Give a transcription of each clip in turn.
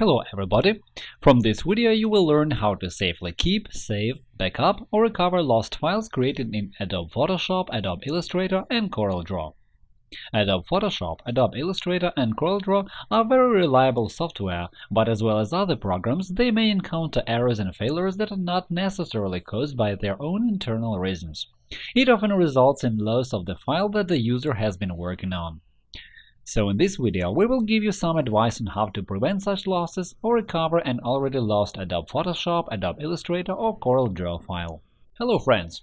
Hello everybody! From this video you will learn how to safely keep, save, backup or recover lost files created in Adobe Photoshop, Adobe Illustrator and CorelDRAW. Adobe Photoshop, Adobe Illustrator and CorelDRAW are very reliable software, but as well as other programs, they may encounter errors and failures that are not necessarily caused by their own internal reasons. It often results in loss of the file that the user has been working on. So in this video, we will give you some advice on how to prevent such losses or recover an already lost Adobe Photoshop, Adobe Illustrator or CorelDRAW file. Hello friends!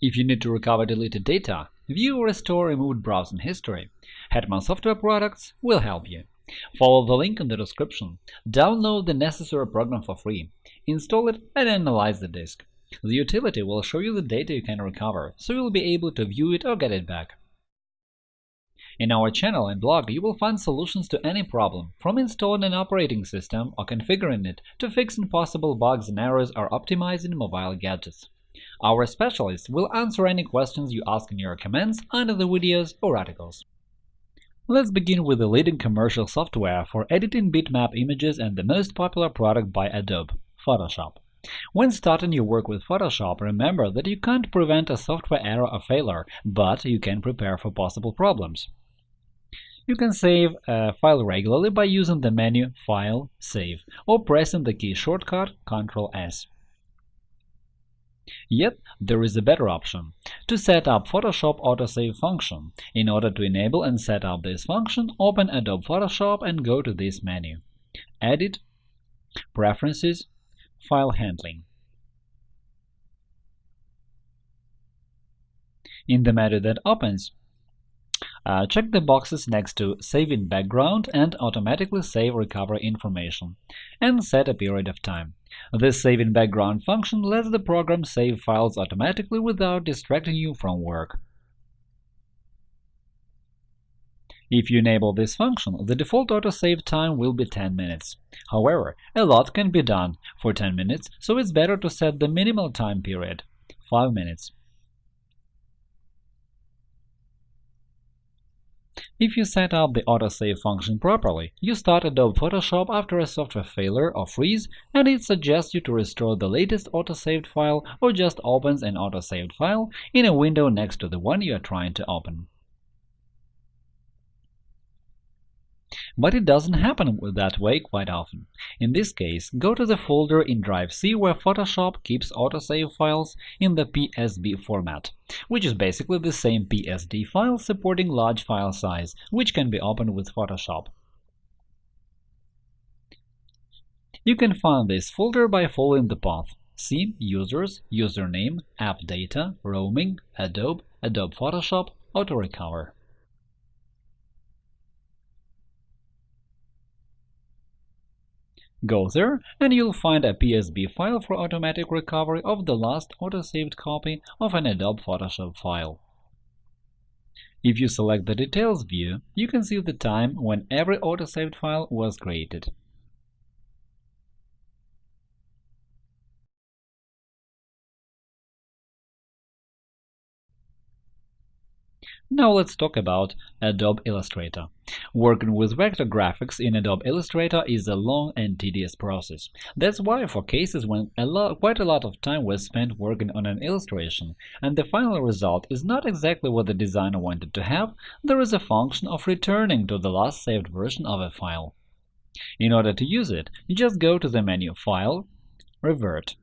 If you need to recover deleted data, view or restore removed browsing history, Hetman Software Products will help you. Follow the link in the description, download the necessary program for free, install it and analyze the disk. The utility will show you the data you can recover, so you'll be able to view it or get it back. In our channel and blog, you will find solutions to any problem, from installing an operating system or configuring it to fixing possible bugs and errors or optimizing mobile gadgets. Our specialists will answer any questions you ask in your comments under the videos or articles. Let's begin with the leading commercial software for editing bitmap images and the most popular product by Adobe – Photoshop. When starting your work with Photoshop, remember that you can't prevent a software error or failure, but you can prepare for possible problems. You can save a file regularly by using the menu File, Save, or pressing the key shortcut Ctrl-S. Yet, there is a better option – to set up Photoshop autosave function. In order to enable and set up this function, open Adobe Photoshop and go to this menu – Edit, Preferences, File Handling. In the menu that opens, uh, check the boxes next to Save in background and Automatically save recovery information, and set a period of time. This Save in background function lets the program save files automatically without distracting you from work. If you enable this function, the default autosave time will be 10 minutes. However, a lot can be done for 10 minutes, so it's better to set the minimal time period – 5 minutes. If you set up the autosave function properly, you start Adobe Photoshop after a software failure or freeze, and it suggests you to restore the latest autosaved file or just opens an autosaved file in a window next to the one you are trying to open. But it doesn't happen that way quite often. In this case, go to the folder in Drive C where Photoshop keeps autosave files in the PSB format, which is basically the same PSD file supporting large file size, which can be opened with Photoshop. You can find this folder by following the path C Users, Username, App Data, Roaming, Adobe, Adobe Photoshop, Auto Recover. Go there, and you'll find a PSB file for automatic recovery of the last autosaved copy of an Adobe Photoshop file. If you select the Details view, you can see the time when every autosaved file was created. Now let's talk about Adobe Illustrator. Working with vector graphics in Adobe Illustrator is a long and tedious process. That's why for cases when a lot, quite a lot of time was spent working on an illustration and the final result is not exactly what the designer wanted to have, there is a function of returning to the last saved version of a file. In order to use it, you just go to the menu File, Revert.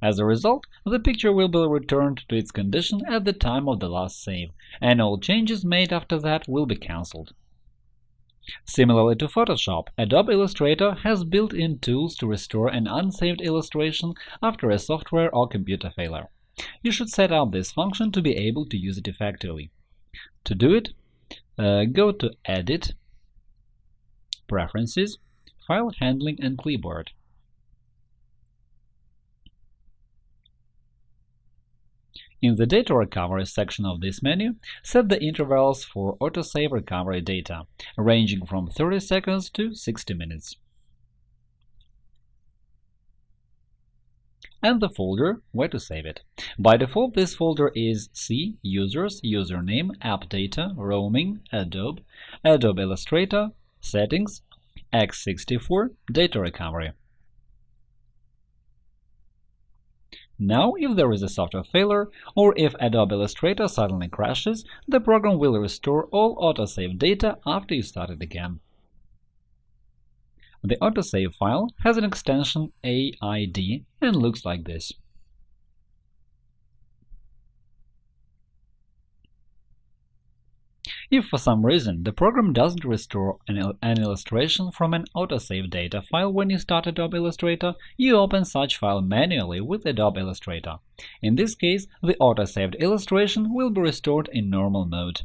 As a result, the picture will be returned to its condition at the time of the last save, and all changes made after that will be cancelled. Similarly to Photoshop, Adobe Illustrator has built-in tools to restore an unsaved illustration after a software or computer failure. You should set up this function to be able to use it effectively. To do it, uh, go to Edit, Preferences, File Handling and Clipboard. In the Data Recovery section of this menu, set the intervals for autosave recovery data, ranging from 30 seconds to 60 minutes. and the folder where to save it. By default, this folder is C Users, Username, App Data, Roaming, Adobe, Adobe Illustrator, Settings, x64 Data Recovery. Now, if there is a software failure, or if Adobe Illustrator suddenly crashes, the program will restore all autosave data after you start it again. The autosave file has an extension AID and looks like this. If for some reason the program doesn't restore an, an, illustration from an autosave data file when you start Adobe Illustrator, you open such file manually with Adobe Illustrator. In this case, the autosaved illustration will be restored in normal mode.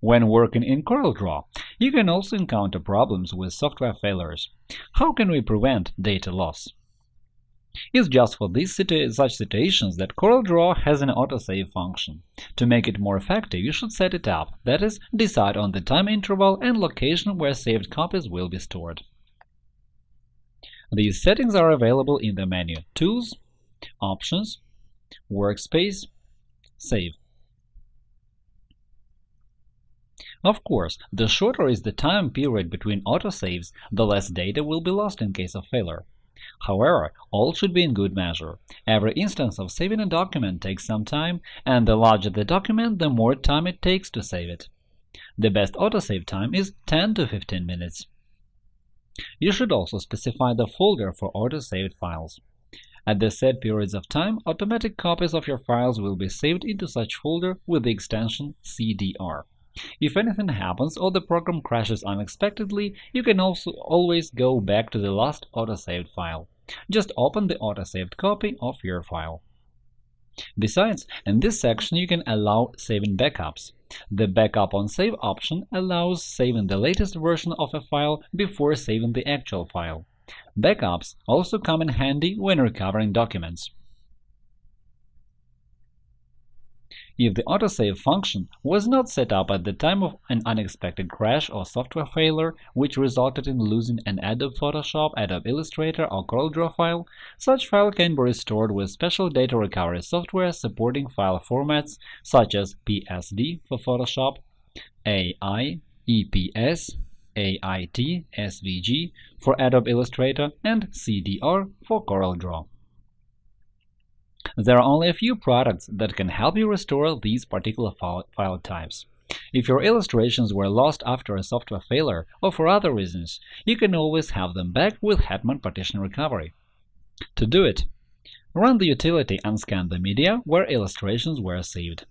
When working in CorelDRAW, you can also encounter problems with software failures. How can we prevent data loss? It's just for these situ such situations that CorelDRAW has an autosave function. To make it more effective, you should set it up, that is, decide on the time interval and location where saved copies will be stored. These settings are available in the menu Tools, Options, Workspace, Save. Of course, the shorter is the time period between autosaves, the less data will be lost in case of failure. However, all should be in good measure. Every instance of saving a document takes some time, and the larger the document, the more time it takes to save it. The best autosave time is 10 to 15 minutes. You should also specify the folder for autosaved files. At the set periods of time, automatic copies of your files will be saved into such folder with the extension CDR. If anything happens or the program crashes unexpectedly, you can also always go back to the last autosaved file. Just open the autosaved copy of your file. Besides, in this section you can allow saving backups. The Backup on Save option allows saving the latest version of a file before saving the actual file. Backups also come in handy when recovering documents. If the autosave function was not set up at the time of an unexpected crash or software failure which resulted in losing an Adobe Photoshop, Adobe Illustrator, or CorelDRAW file, such file can be restored with special data recovery software supporting file formats such as PSD for Photoshop, AI, EPS, AIT, SVG for Adobe Illustrator, and CDR for CorelDRAW. There are only a few products that can help you restore these particular file types. If your illustrations were lost after a software failure or for other reasons, you can always have them back with Hetman Partition Recovery. To do it, run the utility and scan the media where illustrations were saved.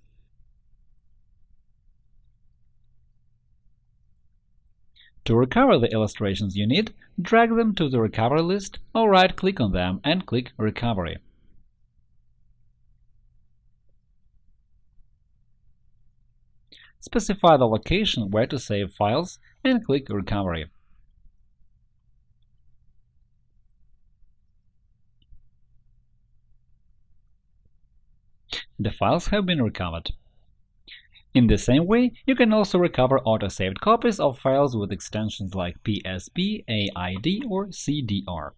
To recover the illustrations you need, drag them to the recovery list or right-click on them and click Recovery. Specify the location where to save files and click Recovery. The files have been recovered. In the same way, you can also recover auto-saved copies of files with extensions like PSB, AID, or CDR.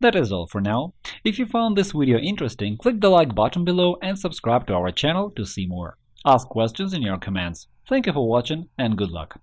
That is all for now. If you found this video interesting, click the like button below and subscribe to our channel to see more. Ask questions in your comments. Thank you for watching and good luck!